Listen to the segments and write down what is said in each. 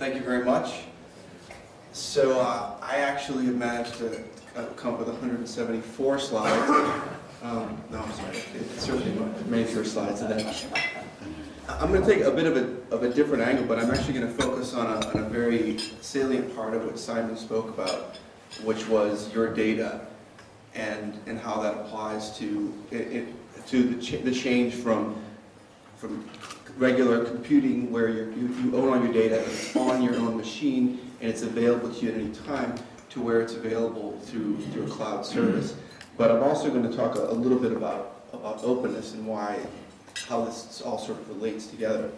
Thank you very much. So uh, I actually have managed to uh, come up with 174 slides. Um, No, I'm sorry, it's certainly many fewer slides than that. I'm going to take a bit of a, of a different angle, but I'm actually going to focus on a, on a very salient part of what Simon spoke about, which was your data and, and how that applies to, it, it- to the, ch the change from, from regular computing where you, you own all your data, it's on your own machine, and it's available to you at any time, to where it's available through, through a cloud service. But I'm also going to talk a, a little bit about, about openness and why, how this all sort of relates together.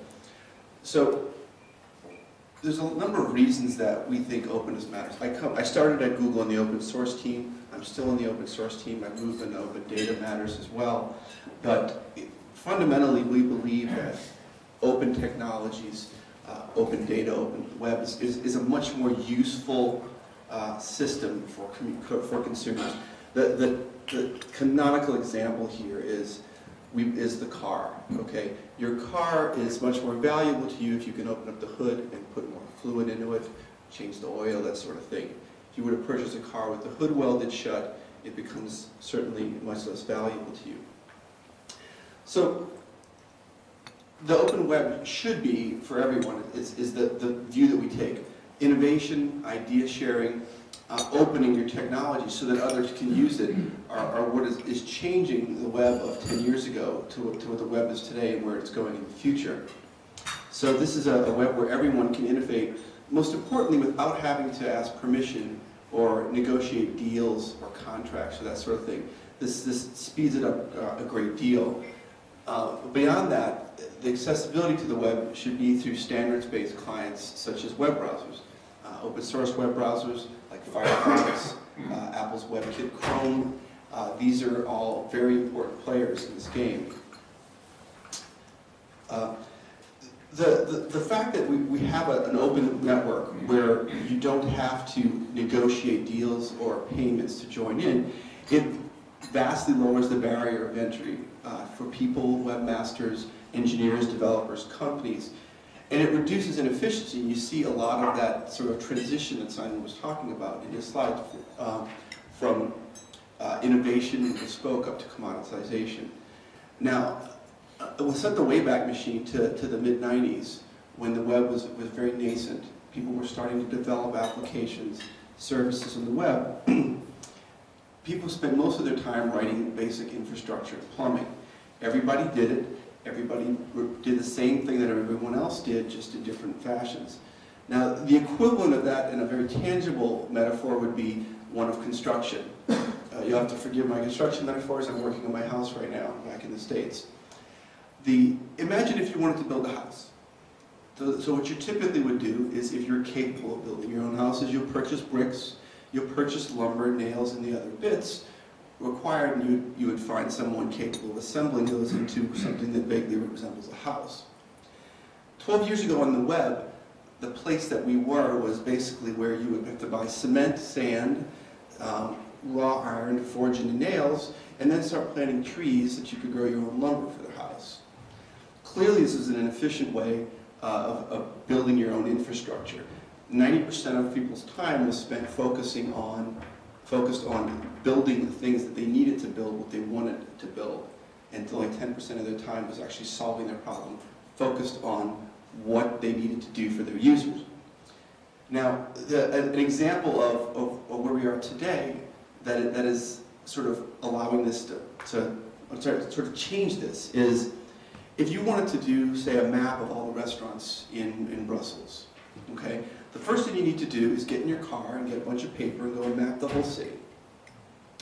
So, there's a number of reasons that we think openness matters. I come, I started at Google in the open source team. I'm still in the open source team. I moved into open data matters as well. But fundamentally, we believe that open technologies, uh, open data, open web is, is a much more useful uh, system for, for consumers. The, the, the canonical example here is, we, is the car, okay? Your car is much more valuable to you if you can open up the hood and put more fluid into it, change the oil, that sort of thing. If you were to purchase a car with the hood welded shut, it becomes certainly much less valuable to you. So the open web should be, for everyone, is, is the, the view that we take. Innovation, idea sharing, uh, opening your technology so that others can use it are, are what is, is changing the web of 10 years ago to, to what the web is today and where it's going in the future. So this is a, a web where everyone can innovate, most importantly without having to ask permission or negotiate deals or contracts or that sort of thing. This, this speeds it up uh, a great deal. Uh, Beyond that, the accessibility to the web should be through standards-based clients such as web browsers. Uh, Open source web browsers like Firefox, uh, Apple's WebKit, Chrome. Uh, These are all very important players in this game. Uh, The, the, the fact that we, we have a, an open network where you don't have to negotiate deals or payments to join in, it vastly lowers the barrier of entry uh, for people, webmasters, engineers, developers, companies. And it reduces inefficiency. You see a lot of that sort of transition that Simon was talking about in his slide um, from uh, innovation and bespoke up to commoditization. Now, uh, it was set the Wayback Machine to, to the mid-90s when the web was, was very nascent. People were starting to develop applications, services on the web. People spent most of their time writing basic infrastructure, plumbing. Everybody did it. Everybody did the same thing that everyone else did, just in different fashions. Now, the equivalent of that in a very tangible metaphor would be one of construction. Uh, you'll have to forgive my construction metaphors. I'm working on my house right now, back in the States. The, imagine if you wanted to build a house. So, so what you typically would do is if you're capable of building your own houses, you'll purchase bricks, you'll purchase lumber, nails, and the other bits required, and you, you would find someone capable of assembling those into something that vaguely resembles a house. Twelve years ago on the web, the place that we were was basically where you would have to buy cement, sand, um, raw iron, forge into nails, and then start planting trees that you could grow your own lumber for the house. Clearly, this is an inefficient way uh, of, of building your own infrastructure. 90% of people's time was spent focusing on, focused on building the things that they needed to build, what they wanted to build. And only 10% of their time was actually solving their problem, focused on what they needed to do for their users. Now, the, an example of, of, of where we are today that, that is sort of allowing this to, to sorry, sort of change this is if you wanted to do, say, a map of all the restaurants in, in Brussels, okay, the first thing you need to do is get in your car and get a bunch of paper and go and map the whole city.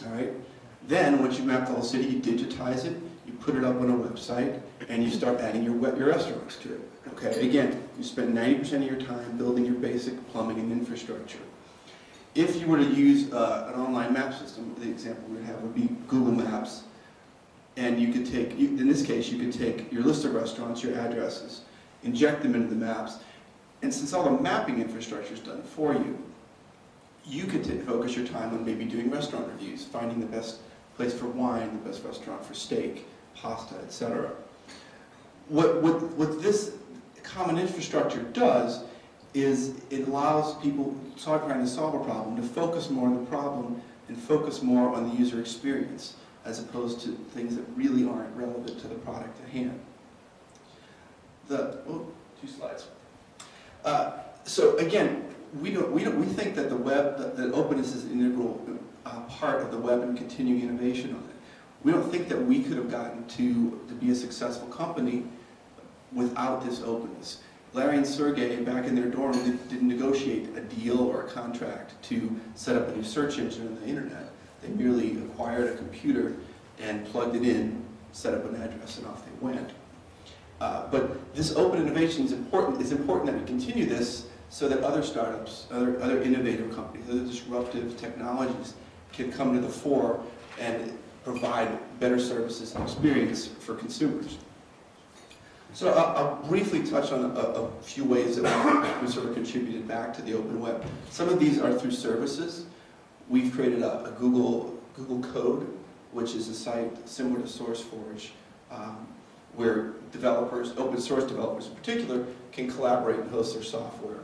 All right? Then, once you map the whole city, you digitize it, you put it up on a website, and you start adding your, your restaurants to it. Okay? Again, you spend 90% of your time building your basic plumbing and infrastructure. If you were to use uh, an online map system, the example we would have would be Google Maps, and you could take, you, in this case, you could take your list of restaurants, your addresses, inject them into the maps, and since all the mapping infrastructure is done for you, you could focus your time on maybe doing restaurant reviews, finding the best place for wine, the best restaurant for steak, pasta, etc. What, what, what this common infrastructure does is it allows people trying to solve a problem to focus more on the problem and focus more on the user experience as opposed to things that really aren't relevant to the product at hand. The, oh, two slides. Uh, so again, we don't, we don't, we think that the web, that, that openness is an integral uh, part of the web and continuing innovation on it. We don't think that we could have gotten to, to be a successful company without this openness. Larry and Sergey, back in their dorm, did- didn't negotiate a deal or a contract to set up a new search engine on the internet. They merely acquired a computer and plugged it in, set up an address, and off they went. Uh, But this open innovation is important, it's important that we continue this so that other startups, other, other innovative companies, other disruptive technologies can come to the fore and provide better services and experience for consumers. So I'll, I'll briefly touch on a, a few ways that we, sort of contributed back to the open web. Some of these are through services. We've created a, a Google, Google Code, which is a site similar to SourceForge, um, where developers, open source developers in particular, can collaborate and host their software